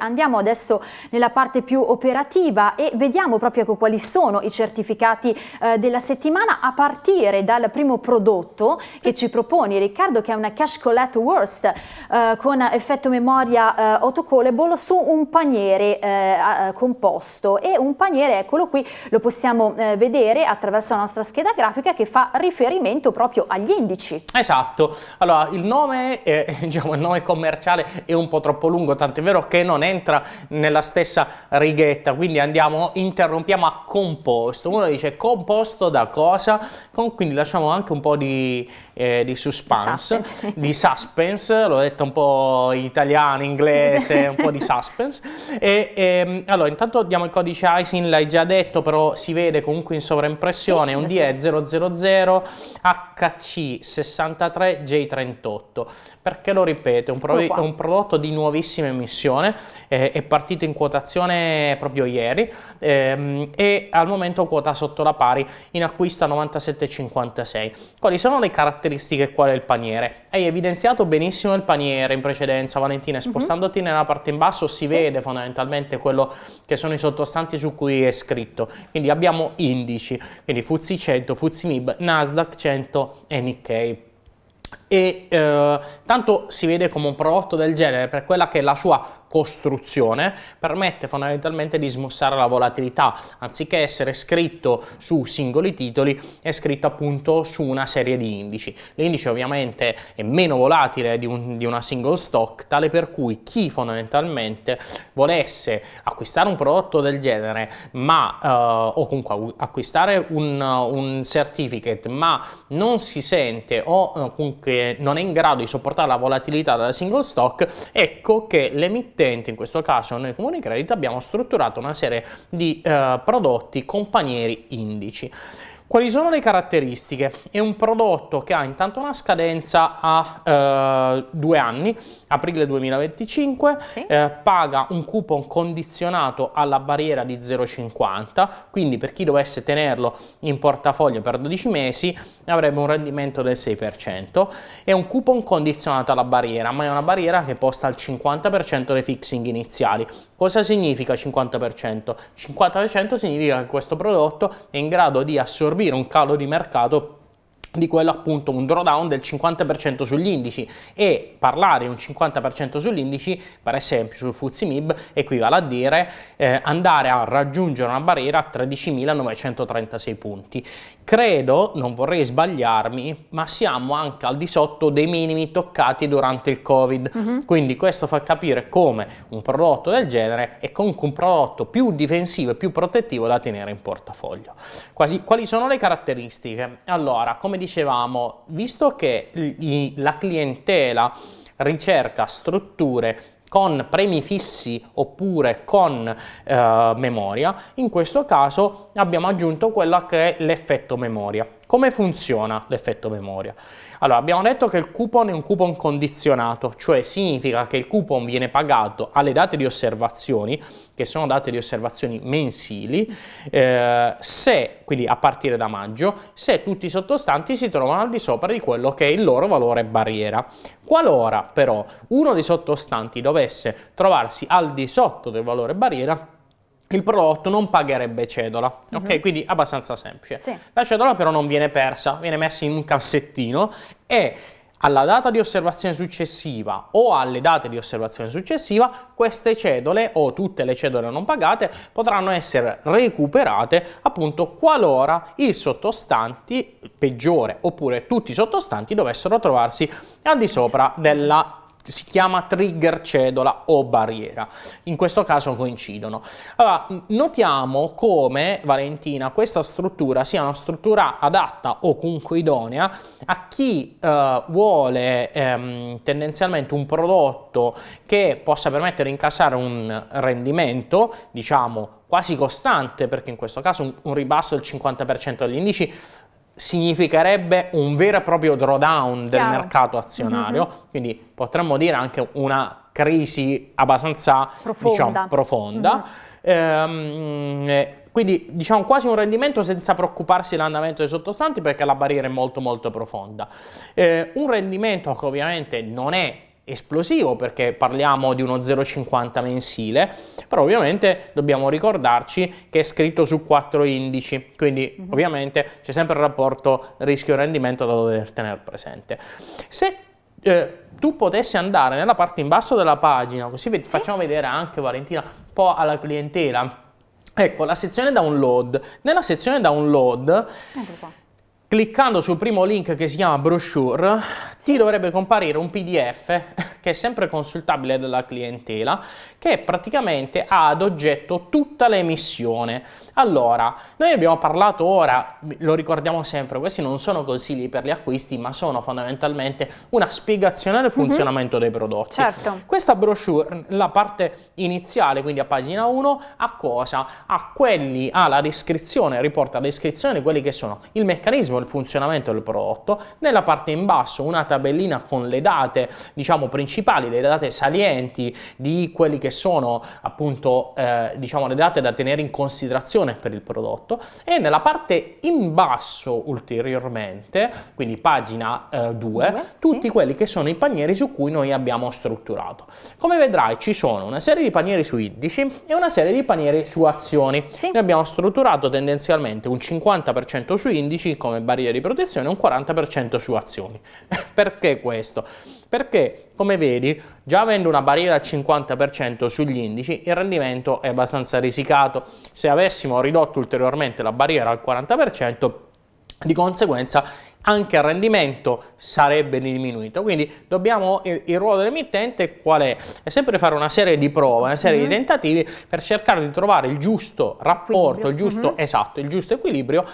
Andiamo adesso nella parte più operativa e vediamo proprio quali sono i certificati eh, della settimana a partire dal primo prodotto che ci proponi Riccardo che è una Cash Collect Worst eh, con effetto memoria eh, autocallable su un paniere eh, composto e un paniere eccolo qui lo possiamo eh, vedere attraverso la nostra scheda grafica che fa riferimento proprio agli indici. Esatto, allora il nome, diciamo, il nome commerciale è un po' troppo lungo tant'è vero che non è entra nella stessa righetta, quindi andiamo, interrompiamo a composto. Uno dice composto da cosa? quindi lasciamo anche un po' di, eh, di suspense, di suspense, di suspense l'ho detto un po' in italiano, inglese, un po' di suspense. E, e, ehm, allora, intanto diamo il codice ISIN, l'hai già detto, però si vede comunque in sovraimpressione, sì, un DE 000 HC63J38. Perché lo ripeto, è un, pro è un prodotto di nuovissima emissione, eh, è partito in quotazione proprio ieri ehm, e al momento quota sotto la pari in acquisto a 97,56. Quali sono le caratteristiche qual è il paniere? Hai evidenziato benissimo il paniere in precedenza Valentina, mhm. spostandoti mm -hmm. nella parte in basso si sì. vede fondamentalmente quello che sono i sottostanti su cui è scritto. Quindi abbiamo indici, quindi FTSE 100, FTSE MIB, Nasdaq 100 e Nikkei e eh, tanto si vede come un prodotto del genere per quella che è la sua costruzione permette fondamentalmente di smussare la volatilità. Anziché essere scritto su singoli titoli è scritto appunto su una serie di indici. L'indice ovviamente è meno volatile di, un, di, una single stock tale per cui chi fondamentalmente volesse acquistare un prodotto del genere ma uh, o comunque acquistare un, un, certificate ma non si sente o uh, comunque non è in grado di sopportare la volatilità della single stock ecco che l'emittente emittente, in questo caso noi Comuni Credit, abbiamo strutturato una serie di eh, prodotti companieri indici. Quali sono le caratteristiche? È un prodotto che ha intanto una scadenza a eh, due anni, aprile 2025, sì. eh, paga un coupon condizionato alla barriera di 0,50, quindi per chi dovesse tenerlo in portafoglio per 12 mesi avrebbe un rendimento del 6%. È un coupon condizionato alla barriera, ma è una barriera che posta al 50% dei fixing iniziali. Cosa significa 50%? 50% significa che questo prodotto è in grado di assorbire un calo di mercato di quello appunto un drawdown del 50% sugli indici e parlare un 50% sugli indici per esempio sul FTSE MIB equivale a dire eh, andare a raggiungere una barriera a 13.936 punti credo, non vorrei sbagliarmi, ma siamo anche al di sotto dei minimi toccati durante il Covid. Mhm. -huh. Quindi questo fa capire come un prodotto del genere è comunque un prodotto più difensivo e più protettivo da tenere in portafoglio. Quasi, quali sono le caratteristiche? Allora, come dicevamo, visto che la clientela ricerca strutture con premi fissi oppure con eh, memoria, in questo caso abbiamo aggiunto quello che è l'effetto memoria. Come funziona l'effetto memoria? Allora, abbiamo detto che il coupon è un coupon condizionato, cioè significa che il coupon viene pagato alle date di osservazioni, che sono date di osservazioni mensili, eh, se, quindi a partire da maggio, se tutti i sottostanti si trovano al di sopra di quello che è il loro valore barriera. Qualora però uno dei sottostanti dovesse trovarsi al di sotto del valore barriera, il prodotto non pagherebbe cedola, uh -huh. ok? Mhm. Quindi abbastanza semplice. Sì. La cedola però non viene persa, viene messa in un cassettino e alla data di osservazione successiva o alle date di osservazione successiva queste cedole o tutte le cedole non pagate potranno essere recuperate appunto qualora il sottostante peggiore oppure tutti i sottostanti dovessero trovarsi al di sopra della si chiama trigger cedola o barriera. In questo caso coincidono. Allora, notiamo come, Valentina, questa struttura sia una struttura adatta o comunque idonea a chi eh, vuole ehm, tendenzialmente un prodotto che possa permettere di incassare un rendimento, diciamo, quasi costante, perché in questo caso un, un ribasso del 50% degli indici significherebbe un vero e proprio drawdown del Chiaro. mercato azionario, mm -hmm. quindi potremmo dire anche una crisi abbastanza profonda. Diciamo, profonda. Mm -hmm. ehm, quindi diciamo quasi un rendimento senza preoccuparsi dell'andamento dei sottostanti perché la barriera è molto molto profonda. Eh, un rendimento che ovviamente non è esplosivo perché parliamo di uno 0,50 mensile, però ovviamente dobbiamo ricordarci che è scritto su quattro indici, quindi mhm. ovviamente c'è sempre il rapporto rischio-rendimento da dover tenere presente. Se eh, tu potessi andare nella parte in basso della pagina, così sì. facciamo vedere anche Valentina un po' alla clientela, ecco la sezione download, nella sezione download cliccando sul primo link che si chiama brochure ti dovrebbe comparire un pdf che è sempre consultabile dalla clientela che praticamente ha ad oggetto tutta l'emissione allora noi abbiamo parlato ora lo ricordiamo sempre questi non sono consigli per gli acquisti ma sono fondamentalmente una spiegazione del mhm. funzionamento mm -hmm. dei prodotti certo. questa brochure la parte iniziale quindi a pagina 1 a cosa? a quelli alla descrizione riporta la descrizione di quelli che sono il meccanismo il funzionamento del prodotto, nella parte in basso una tabellina con le date diciamo principali, le date salienti di quelli che sono appunto eh, diciamo le date da tenere in considerazione per il prodotto e nella parte in basso ulteriormente, quindi pagina 2, eh, tutti sì. quelli che sono i panieri su cui noi abbiamo strutturato. Come vedrai ci sono una serie di panieri su indici e una serie di panieri su azioni. Sì. Noi abbiamo strutturato tendenzialmente un 50% su indici come barriere di protezione e un 40% su azioni. Perché questo? Perché, come vedi, già avendo una barriera al 50% sugli indici, il rendimento è abbastanza risicato. Se avessimo ridotto ulteriormente la barriera al 40%, di conseguenza anche il rendimento sarebbe diminuito. Quindi dobbiamo, il, ruolo dell'emittente qual è? È sempre fare una serie di prove, una serie mm -hmm. di mhm. tentativi per cercare di trovare il giusto rapporto, il giusto, mm -hmm. esatto, il giusto equilibrio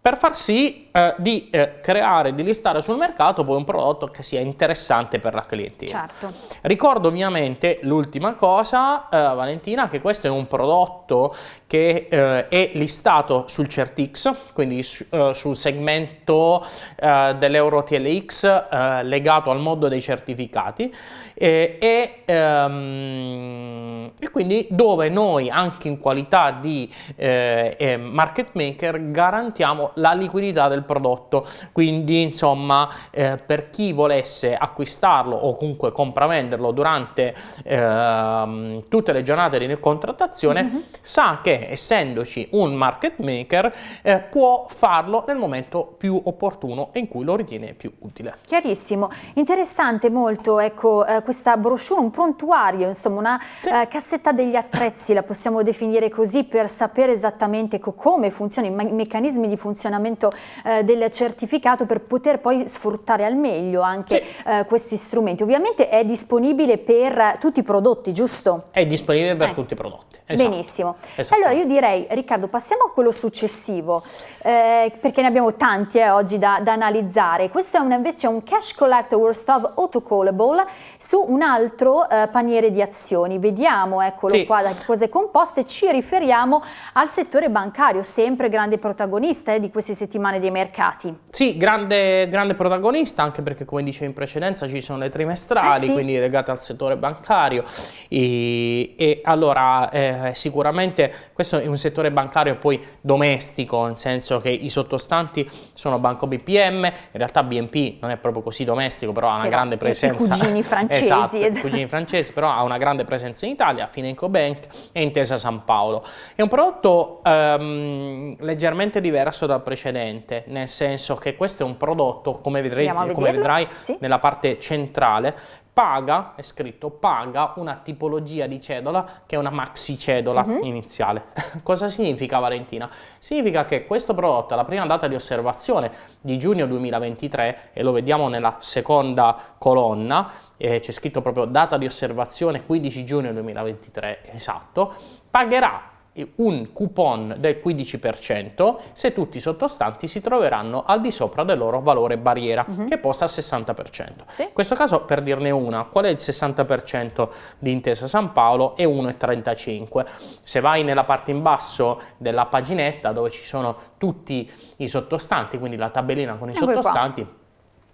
per far sì eh, di eh, creare, di listare sul mercato poi un prodotto che sia interessante per la clientela. Certo. Ricordo ovviamente l'ultima cosa, eh, Valentina, che questo è un prodotto che eh, è listato sul CertX, quindi su, eh, sul segmento eh, dell'Euro TLX legato al mondo dei certificati e, ehm, e, quindi dove noi anche in qualità di market maker garantiamo la liquidità del prodotto quindi insomma eh, per chi volesse acquistarlo o comunque compravenderlo durante eh, tutte le giornate di contrattazione mm -hmm. sa che essendoci un market maker eh, può farlo nel momento più opportuno e in cui lo ritiene più utile. Chiarissimo, interessante molto ecco eh, questa brochure, un prontuario insomma una sì. Eh, cassetta degli attrezzi la possiamo definire così per sapere esattamente come funzionano i meccanismi di funzionamento funzionamento eh, del certificato per poter poi sfruttare al meglio anche sì. eh, questi strumenti. Ovviamente è disponibile per tutti i prodotti, giusto? È disponibile per eh. tutti i prodotti. Esatto. Benissimo. Allora io direi, Riccardo, passiamo a quello successivo, eh, perché ne abbiamo tanti eh, oggi da, da, analizzare. Questo è un, invece un Cash Collect Worst of Autocallable su un altro eh, paniere di azioni. Vediamo, eccolo sì. qua, da che cosa è composto e ci riferiamo al settore bancario, sempre grande protagonista eh, di queste settimane dei mercati. Sì, grande, grande, protagonista, anche perché come dicevo in precedenza ci sono le trimestrali, eh sì. quindi legate al settore bancario e, e allora eh, sicuramente questo è un settore bancario poi domestico, nel senso che i sottostanti sono Banco BPM, in realtà BNP non è proprio così domestico, però ha una però grande presenza. I cugini francesi. esatto, esatto. cugini francesi, però ha una grande presenza in Italia, Fineco Bank e Intesa San Paolo. È un prodotto ehm, leggermente diverso dal precedente, nel senso che questo è un prodotto, come vedrai, come vedrai sì. nella parte centrale, paga, è scritto, paga una tipologia di cedola che è una maxi cedola uh mhm. -huh. iniziale. Cosa significa Valentina? Significa che questo prodotto alla prima data di osservazione di giugno 2023, e lo vediamo nella seconda colonna, eh, c'è scritto proprio data di osservazione 15 giugno 2023, esatto, pagherà un coupon del 15% se tutti i sottostanti si troveranno al di sopra del loro valore barriera uh mhm. -huh. che posta al 60%. Sì. In questo caso per dirne una, qual è il 60% di Intesa San Paolo? È 1,35. Se vai nella parte in basso della paginetta dove ci sono tutti i sottostanti, quindi la tabellina con i Sempre sottostanti, qua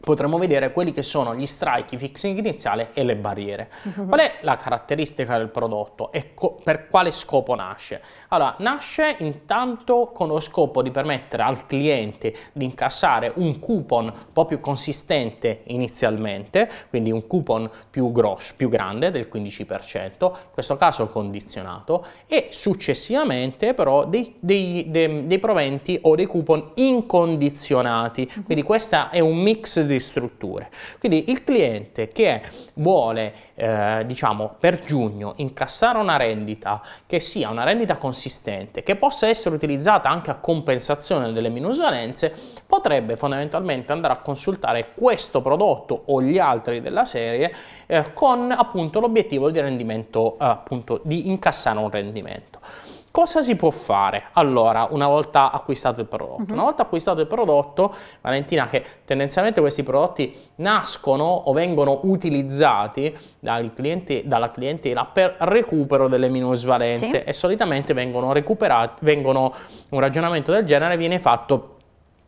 potremo vedere quelli che sono gli strike, i fixing iniziali e le barriere. Qual è la caratteristica del prodotto e per quale scopo nasce? Allora, nasce intanto con lo scopo di permettere al cliente di incassare un coupon un po' più consistente inizialmente, quindi un coupon più grosso, più grande del 15%, in questo caso condizionato, e successivamente però dei, dei, dei, dei proventi o dei coupon incondizionati. Quindi questo è un mix di di strutture. Quindi il cliente che vuole, eh, diciamo, per giugno incassare una rendita che sia una rendita consistente, che possa essere utilizzata anche a compensazione delle minusvalenze, potrebbe fondamentalmente andare a consultare questo prodotto o gli altri della serie eh, con appunto l'obiettivo di rendimento, eh, appunto di incassare un rendimento. Cosa si può fare? Allora, una volta acquistato il prodotto, uh-huh. una volta acquistato il prodotto, Valentina, che tendenzialmente questi prodotti nascono o vengono utilizzati clienti, dalla clientela per recupero delle minusvalenze sì. e solitamente vengono recuperati, vengono, un ragionamento del genere viene fatto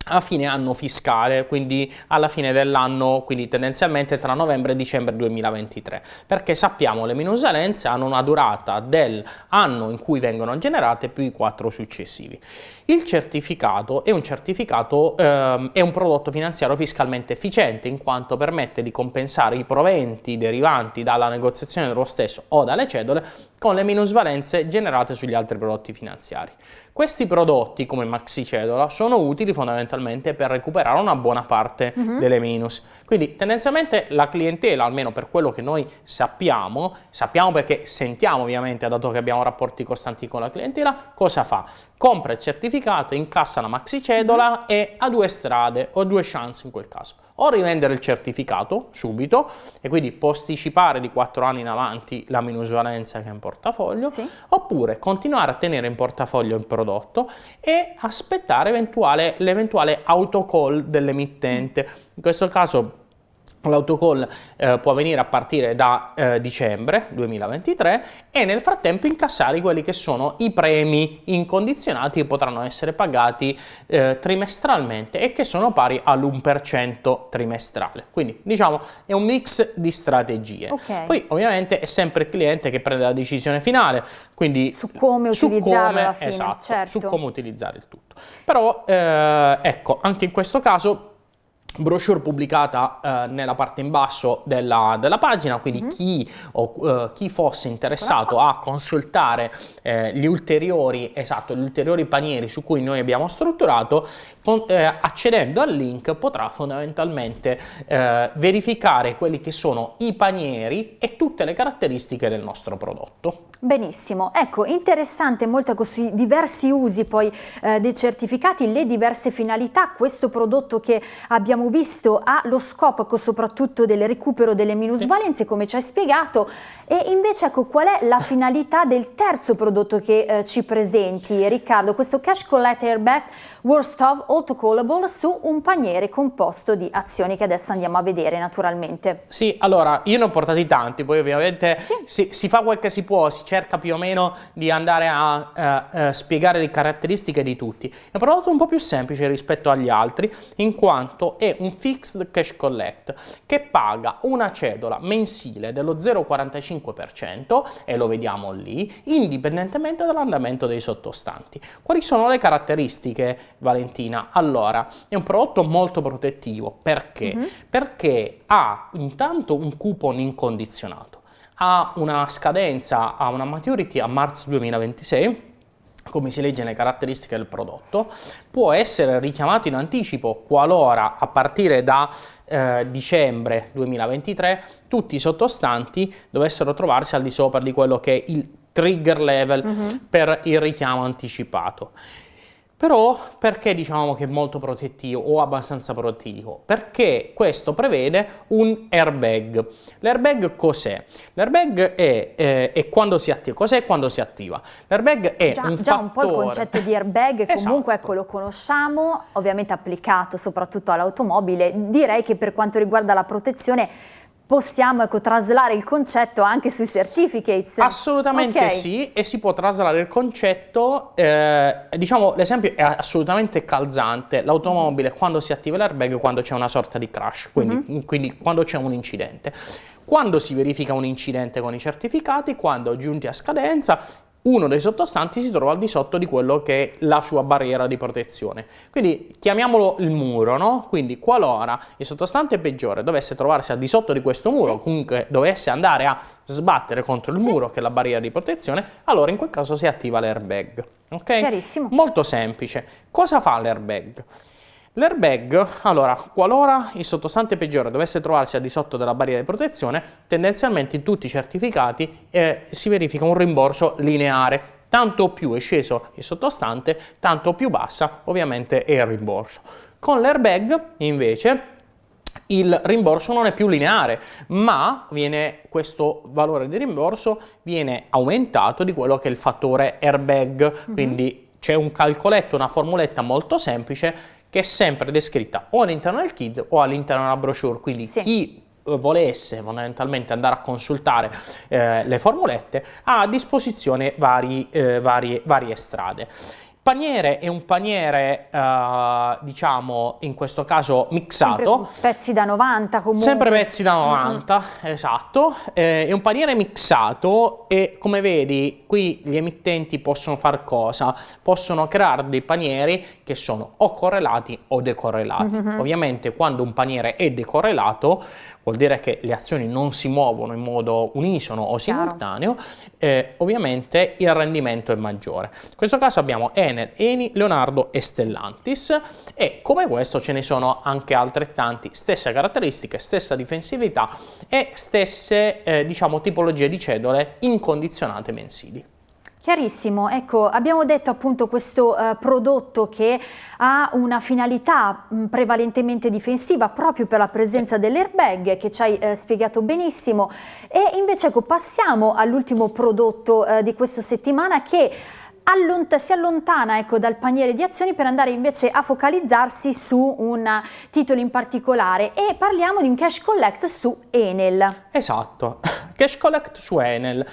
a fine anno fiscale, quindi alla fine dell'anno, quindi tendenzialmente tra novembre e dicembre 2023, perché sappiamo le minusvalenze hanno una durata dell'anno in cui vengono generate più i quattro successivi. Il certificato è un certificato, ehm, è un prodotto finanziario fiscalmente efficiente in quanto permette di compensare i proventi derivanti dalla negoziazione dello stesso o dalle cedole con le minusvalenze generate sugli altri prodotti finanziari. Questi prodotti, come maxi cedola, sono utili fondamentalmente per recuperare una buona parte uh -huh. delle minus. Quindi tendenzialmente la clientela, almeno per quello che noi sappiamo, sappiamo perché sentiamo ovviamente, dato che abbiamo rapporti costanti con la clientela, cosa fa? Compra il certificato, incassa la maxi cedola -huh. e ha due strade o due chance in quel caso o rivendere il certificato subito e quindi posticipare di 4 anni in avanti la minusvalenza che è in portafoglio, sì. oppure continuare a tenere in portafoglio il prodotto e aspettare l'eventuale autocall dell'emittente. In questo caso L'autocall eh, può avvenire a partire da eh, dicembre 2023 e nel frattempo incassare quelli che sono i premi incondizionati che potranno essere pagati eh, trimestralmente e che sono pari all'1% trimestrale. Quindi diciamo è un mix di strategie. Okay. Poi ovviamente è sempre il cliente che prende la decisione finale, quindi su come utilizzare fine, esatto, certo. su come utilizzare il tutto. Però eh, ecco, anche in questo caso brochure pubblicata eh, nella parte in basso della, della pagina, quindi mm -hmm. chi, o, uh, chi, fosse interessato a consultare eh, gli, ulteriori, esatto, gli ulteriori panieri su cui noi abbiamo strutturato, con, eh, accedendo al link potrà fondamentalmente eh, verificare quelli che sono i panieri e tutte le caratteristiche del nostro prodotto. Benissimo, ecco interessante molto così diversi usi poi eh, dei certificati, le diverse finalità, questo prodotto che abbiamo visto ha lo scopo soprattutto del recupero delle minusvalenze come ci hai spiegato e invece ecco qual è la finalità del terzo prodotto che eh, ci presenti Riccardo, questo Cash Collect Airbag Worst of Autocallable su un paniere composto di azioni che adesso andiamo a vedere naturalmente. Sì, allora io ne ho portati tanti, poi ovviamente sì. si, si, fa quel che si può, si cerca più o meno di andare a uh, uh, spiegare le caratteristiche di tutti. È un prodotto un po' più semplice rispetto agli altri in quanto è un Fixed Cash Collect che paga una cedola mensile dello 0,45% e lo vediamo lì, indipendentemente dall'andamento dei sottostanti. Quali sono le caratteristiche Valentina? Allora, è un prodotto molto protettivo. Perché? Uh -huh. Perché ha intanto un coupon incondizionato, ha una scadenza, ha una maturity a marzo 2026, come si legge nelle caratteristiche del prodotto, può essere richiamato in anticipo qualora a partire da eh, dicembre 2023 tutti i sottostanti dovessero trovarsi al di sopra di quello che è il trigger level uh -huh. per il richiamo anticipato. Però perché diciamo che è molto protettivo o abbastanza protettivo? Perché questo prevede un airbag. L'airbag cos'è? L'airbag è, eh, è, quando si attiva. Cos'è quando si attiva? L'airbag è già, un già fattore... un po' il concetto di airbag, comunque esatto. ecco lo conosciamo, ovviamente applicato soprattutto all'automobile. Direi che per quanto riguarda la protezione possiamo ecco, traslare il concetto anche sui certificates. Assolutamente okay. sì, e si può traslare il concetto, eh, diciamo l'esempio è assolutamente calzante, l'automobile quando si attiva l'airbag quando c'è una sorta di crash, quindi, uh mhm. -huh. quindi quando c'è un incidente. Quando si verifica un incidente con i certificati, quando giunti a scadenza, uno dei sottostanti si trova al di sotto di quello che è la sua barriera di protezione. Quindi chiamiamolo il muro, no? Quindi qualora il sottostante peggiore dovesse trovarsi al di sotto di questo muro, sì. comunque dovesse andare a sbattere contro il sì. muro che è la barriera di protezione, allora in quel caso si attiva l'airbag. Ok? Chiarissimo. Molto semplice. Cosa fa l'airbag? L'airbag, allora, qualora il sottostante peggiore dovesse trovarsi al di sotto della barriera di protezione, tendenzialmente in tutti i certificati eh, si verifica un rimborso lineare. Tanto più è sceso il sottostante, tanto più bassa ovviamente è il rimborso. Con l'airbag invece il rimborso non è più lineare, ma viene, questo valore di rimborso viene aumentato di quello che è il fattore airbag, mm -hmm. quindi c'è un calcoletto, una formuletta molto semplice che è sempre descritta o all'interno del kit o all'interno della brochure, quindi sì. chi eh, volesse fondamentalmente andare a consultare eh, le formulette ha a disposizione vari, eh, varie, varie strade paniere è un paniere, uh, diciamo, in questo caso mixato. Sempre pezzi da 90 comunque. Sempre pezzi da 90, mm esatto. Eh, è un paniere mixato e come vedi qui gli emittenti possono fare cosa? Possono creare dei panieri che sono o correlati o decorrelati. Mm -hmm. Ovviamente quando un paniere è decorrelato vuol dire che le azioni non si muovono in modo unisono o simultaneo, eh, ovviamente il rendimento è maggiore. In questo caso abbiamo Enel, Eni, Leonardo e Stellantis e come questo ce ne sono anche altrettanti, stesse caratteristiche, stessa difensività e stesse eh, diciamo tipologie di cedole incondizionate mensili. Chiarissimo, ecco abbiamo detto appunto questo eh, prodotto che ha una finalità mh, prevalentemente difensiva proprio per la presenza dell'airbag che ci hai eh, spiegato benissimo e invece ecco passiamo all'ultimo prodotto eh, di questa settimana che Allont si allontana ecco, dal paniere di azioni per andare invece a focalizzarsi su un titolo in particolare e parliamo di un cash collect su Enel. Esatto, cash collect su Enel.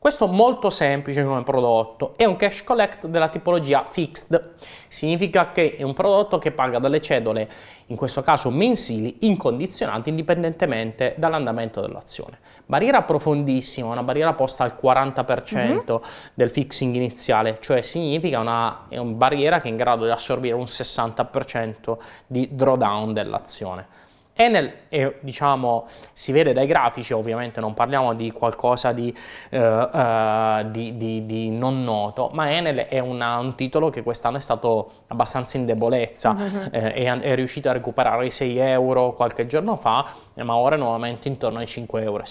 Questo è molto semplice come prodotto, è un cash collect della tipologia fixed, significa che è un prodotto che paga delle cedole, in questo caso mensili, incondizionate indipendentemente dall'andamento dell'azione. Barriera profondissima, una barriera posta al 40% mm -hmm. del fixing iniziale, cioè significa una, è una barriera che è in grado di assorbire un 60% di drawdown dell'azione. Enel è, diciamo, si vede dai grafici, ovviamente non parliamo di qualcosa di, uh, uh, di, di, di non noto, ma Enel è una, un titolo che quest'anno è stato abbastanza in debolezza, eh, è, è, riuscito a recuperare i 6 euro qualche giorno fa, eh, ma ora è nuovamente intorno ai 5,70 euro.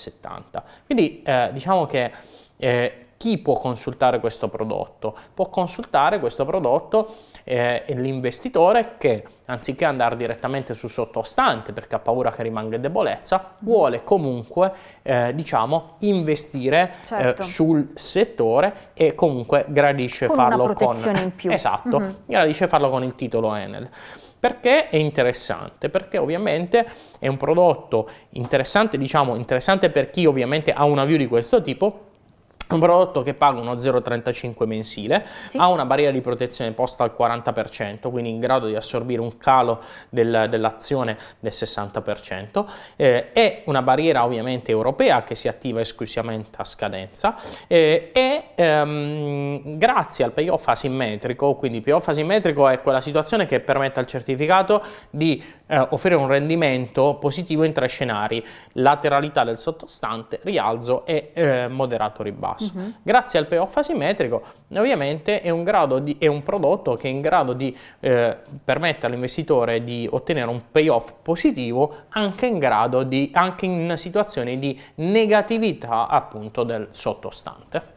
Quindi eh, diciamo che eh, chi può consultare questo prodotto? Può consultare questo prodotto eh, l'investitore che anziché andare direttamente sul sottostante perché ha paura che rimanga in debolezza, vuole comunque eh, diciamo investire eh, certo. eh, sul settore e comunque gradisce con farlo una protezione con in più. Esatto, mm -hmm. gradisce farlo con il titolo Enel. Perché è interessante? Perché ovviamente è un prodotto interessante, diciamo interessante per chi ovviamente ha una view di questo tipo, un prodotto che paga uno 0,35 mensile, sì. ha una barriera di protezione posta al 40%, quindi in grado di assorbire un calo del, dell'azione del 60%, eh, è una barriera ovviamente europea che si attiva esclusivamente a scadenza eh, e ehm, grazie al payoff asimmetrico, quindi il payoff asimmetrico è quella situazione che permette al certificato di eh, offrire un rendimento positivo in tre scenari, lateralità del sottostante, rialzo e eh, moderato ribasso basso. Uh -huh. Grazie al payoff asimmetrico ovviamente è un, di, è un, prodotto che è in grado di eh, permettere all'investitore di ottenere un payoff positivo anche in, grado di, anche in situazioni di negatività appunto del sottostante.